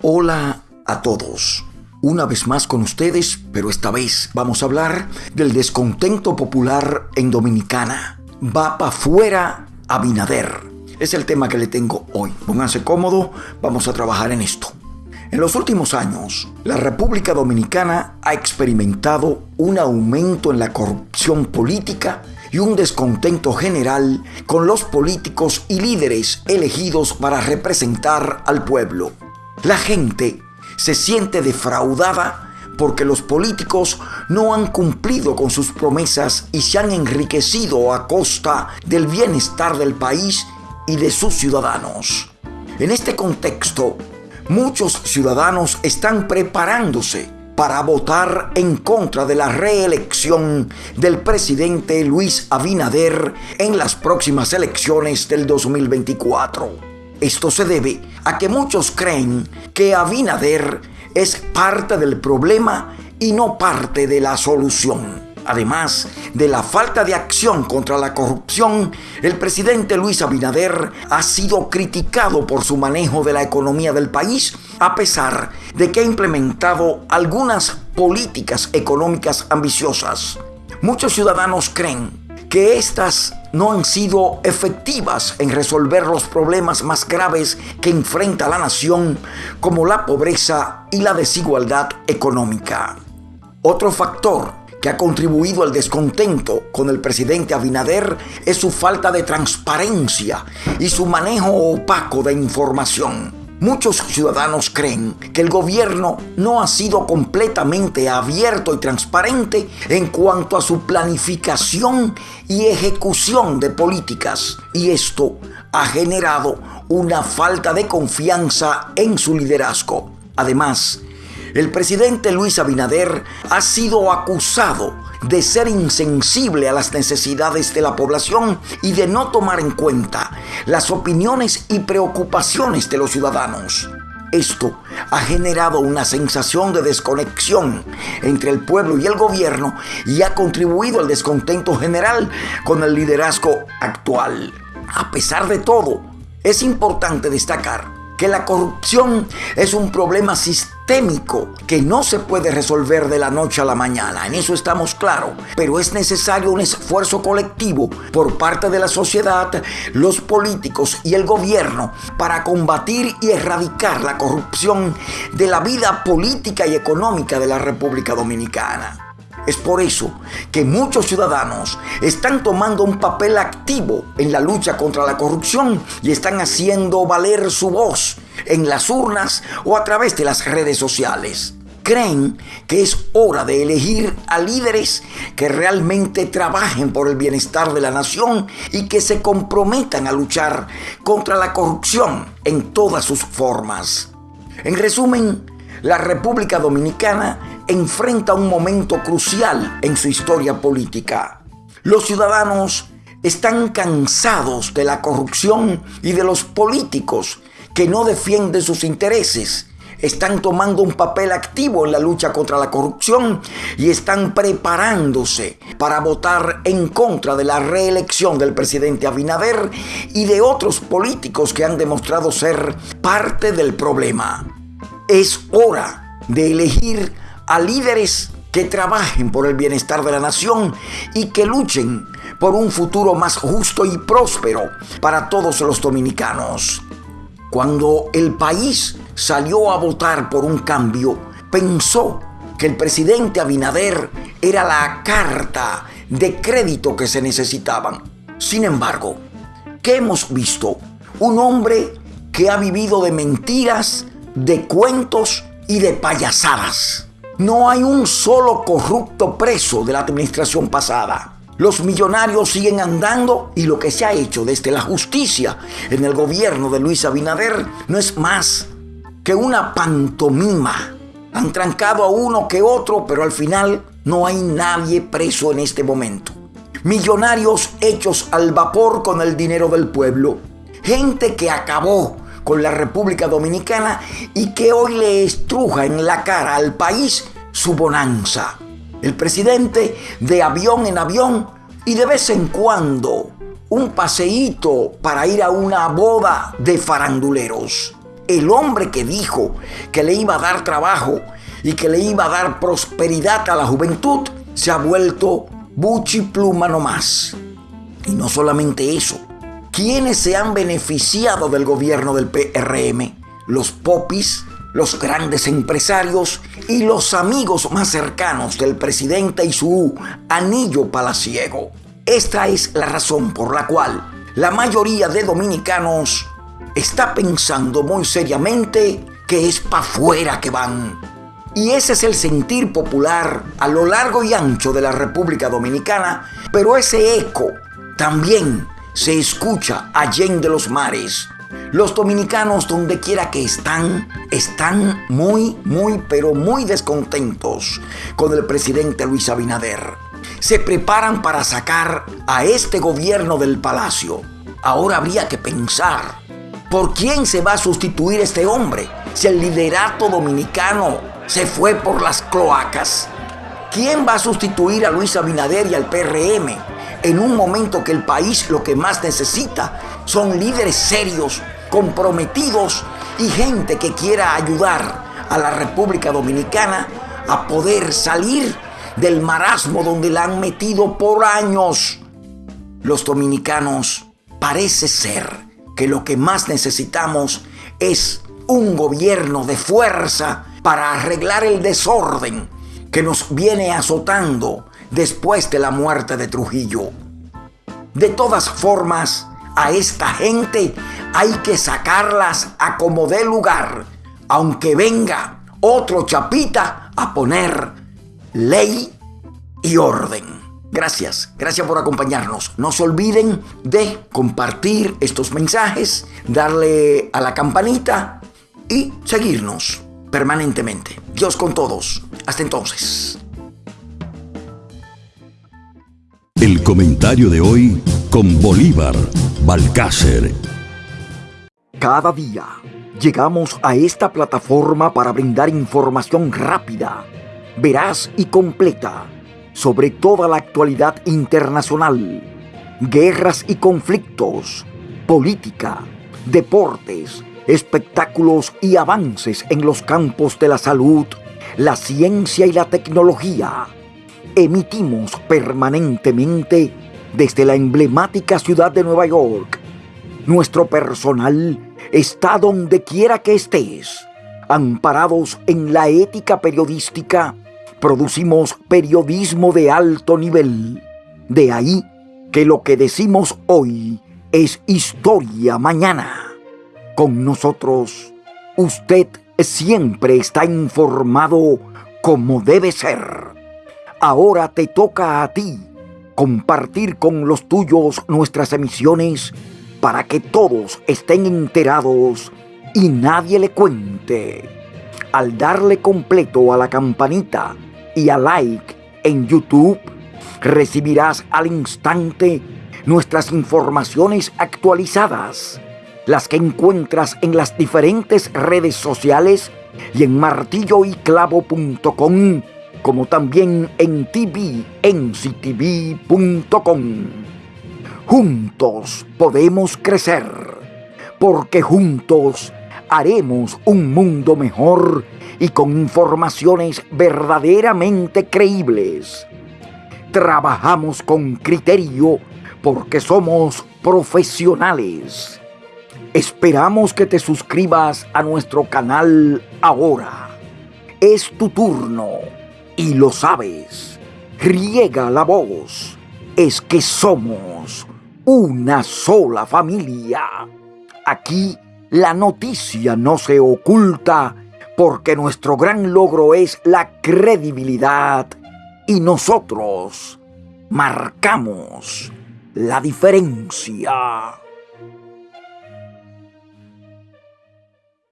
Hola a todos. Una vez más con ustedes, pero esta vez vamos a hablar del descontento popular en Dominicana. Va para fuera Abinader. Es el tema que le tengo hoy. Pónganse cómodo, vamos a trabajar en esto. En los últimos años, la República Dominicana ha experimentado un aumento en la corrupción política y un descontento general con los políticos y líderes elegidos para representar al pueblo. La gente se siente defraudada porque los políticos no han cumplido con sus promesas y se han enriquecido a costa del bienestar del país y de sus ciudadanos. En este contexto, muchos ciudadanos están preparándose para votar en contra de la reelección del presidente Luis Abinader en las próximas elecciones del 2024. Esto se debe a que muchos creen que Abinader es parte del problema y no parte de la solución. Además de la falta de acción contra la corrupción, el presidente Luis Abinader ha sido criticado por su manejo de la economía del país, a pesar de que ha implementado algunas políticas económicas ambiciosas. Muchos ciudadanos creen que estas no han sido efectivas en resolver los problemas más graves que enfrenta la nación, como la pobreza y la desigualdad económica. Otro factor que ha contribuido al descontento con el presidente Abinader es su falta de transparencia y su manejo opaco de información. Muchos ciudadanos creen que el gobierno no ha sido completamente abierto y transparente en cuanto a su planificación y ejecución de políticas y esto ha generado una falta de confianza en su liderazgo. Además, el presidente Luis Abinader ha sido acusado de ser insensible a las necesidades de la población y de no tomar en cuenta las opiniones y preocupaciones de los ciudadanos. Esto ha generado una sensación de desconexión entre el pueblo y el gobierno y ha contribuido al descontento general con el liderazgo actual. A pesar de todo, es importante destacar que la corrupción es un problema sistémico que no se puede resolver de la noche a la mañana, en eso estamos claros, pero es necesario un esfuerzo colectivo por parte de la sociedad, los políticos y el gobierno para combatir y erradicar la corrupción de la vida política y económica de la República Dominicana. Es por eso que muchos ciudadanos están tomando un papel activo en la lucha contra la corrupción y están haciendo valer su voz en las urnas o a través de las redes sociales. Creen que es hora de elegir a líderes que realmente trabajen por el bienestar de la nación y que se comprometan a luchar contra la corrupción en todas sus formas. En resumen, la República Dominicana enfrenta un momento crucial en su historia política. Los ciudadanos están cansados de la corrupción y de los políticos que no defienden sus intereses. Están tomando un papel activo en la lucha contra la corrupción y están preparándose para votar en contra de la reelección del presidente Abinader y de otros políticos que han demostrado ser parte del problema. Es hora de elegir a líderes que trabajen por el bienestar de la nación y que luchen por un futuro más justo y próspero para todos los dominicanos. Cuando el país salió a votar por un cambio, pensó que el presidente Abinader era la carta de crédito que se necesitaban. Sin embargo, ¿qué hemos visto? Un hombre que ha vivido de mentiras, de cuentos y de payasadas. No hay un solo corrupto preso de la administración pasada. Los millonarios siguen andando y lo que se ha hecho desde la justicia en el gobierno de Luis Abinader no es más que una pantomima. Han trancado a uno que otro, pero al final no hay nadie preso en este momento. Millonarios hechos al vapor con el dinero del pueblo. Gente que acabó con la República Dominicana y que hoy le estruja en la cara al país su bonanza. El presidente de avión en avión y de vez en cuando un paseíto para ir a una boda de faranduleros. el hombre que dijo que le iba a dar trabajo y que le iba a dar prosperidad a la juventud, se ha vuelto buchi pluma nomás. Y no solamente eso, ¿quiénes se han beneficiado del gobierno del PRM? Los popis, los grandes empresarios y los amigos más cercanos del presidente y su anillo palaciego. Esta es la razón por la cual la mayoría de dominicanos está pensando muy seriamente que es para afuera que van. Y ese es el sentir popular a lo largo y ancho de la República Dominicana, pero ese eco también se escucha allá de los mares. Los dominicanos, donde quiera que están, están muy, muy, pero muy descontentos con el presidente Luis Abinader. Se preparan para sacar a este gobierno del palacio. Ahora habría que pensar, ¿por quién se va a sustituir este hombre? Si el liderato dominicano se fue por las cloacas. ¿Quién va a sustituir a Luis Abinader y al PRM en un momento que el país lo que más necesita son líderes serios, comprometidos y gente que quiera ayudar a la República Dominicana a poder salir del marasmo donde la han metido por años. Los dominicanos parece ser que lo que más necesitamos es un gobierno de fuerza para arreglar el desorden que nos viene azotando después de la muerte de Trujillo. De todas formas, a esta gente hay que sacarlas a como dé lugar, aunque venga otro chapita a poner ley y orden. Gracias, gracias por acompañarnos. No se olviden de compartir estos mensajes, darle a la campanita y seguirnos permanentemente. Dios con todos. Hasta entonces. El comentario de hoy con Bolívar Balcácer. Cada día llegamos a esta plataforma para brindar información rápida, veraz y completa sobre toda la actualidad internacional, guerras y conflictos, política, deportes, espectáculos y avances en los campos de la salud, la ciencia y la tecnología. Emitimos permanentemente desde la emblemática ciudad de Nueva York. Nuestro personal está donde quiera que estés, amparados en la ética periodística, producimos periodismo de alto nivel. De ahí que lo que decimos hoy es historia mañana. Con nosotros, usted siempre está informado como debe ser. Ahora te toca a ti compartir con los tuyos nuestras emisiones para que todos estén enterados y nadie le cuente. Al darle completo a la campanita y a like en YouTube, recibirás al instante nuestras informaciones actualizadas las que encuentras en las diferentes redes sociales y en martilloyclavo.com, como también en tvnctv.com. Juntos podemos crecer, porque juntos haremos un mundo mejor y con informaciones verdaderamente creíbles. Trabajamos con criterio porque somos profesionales Esperamos que te suscribas a nuestro canal ahora. Es tu turno y lo sabes. Riega la voz. Es que somos una sola familia. Aquí la noticia no se oculta porque nuestro gran logro es la credibilidad y nosotros marcamos la diferencia.